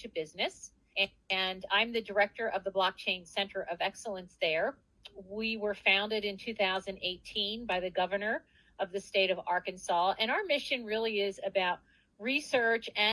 to business. And, and I'm the director of the Blockchain Center of Excellence there. We were founded in 2018 by the governor of the state of Arkansas. And our mission really is about research and